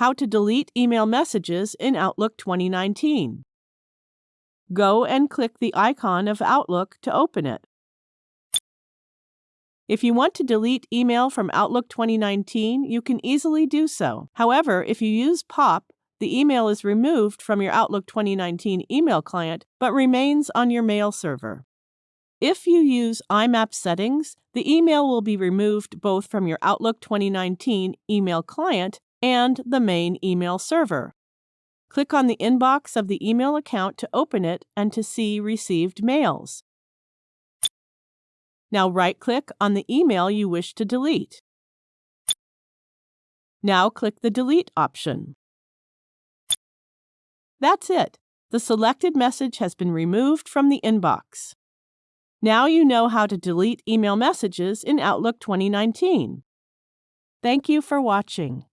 How to delete email messages in Outlook 2019. Go and click the icon of Outlook to open it. If you want to delete email from Outlook 2019, you can easily do so. However, if you use POP, the email is removed from your Outlook 2019 email client but remains on your mail server. If you use IMAP settings, the email will be removed both from your Outlook 2019 email client and the main email server. Click on the inbox of the email account to open it and to see received mails. Now right-click on the email you wish to delete. Now click the Delete option. That's it. The selected message has been removed from the inbox. Now you know how to delete email messages in Outlook 2019. Thank you for watching.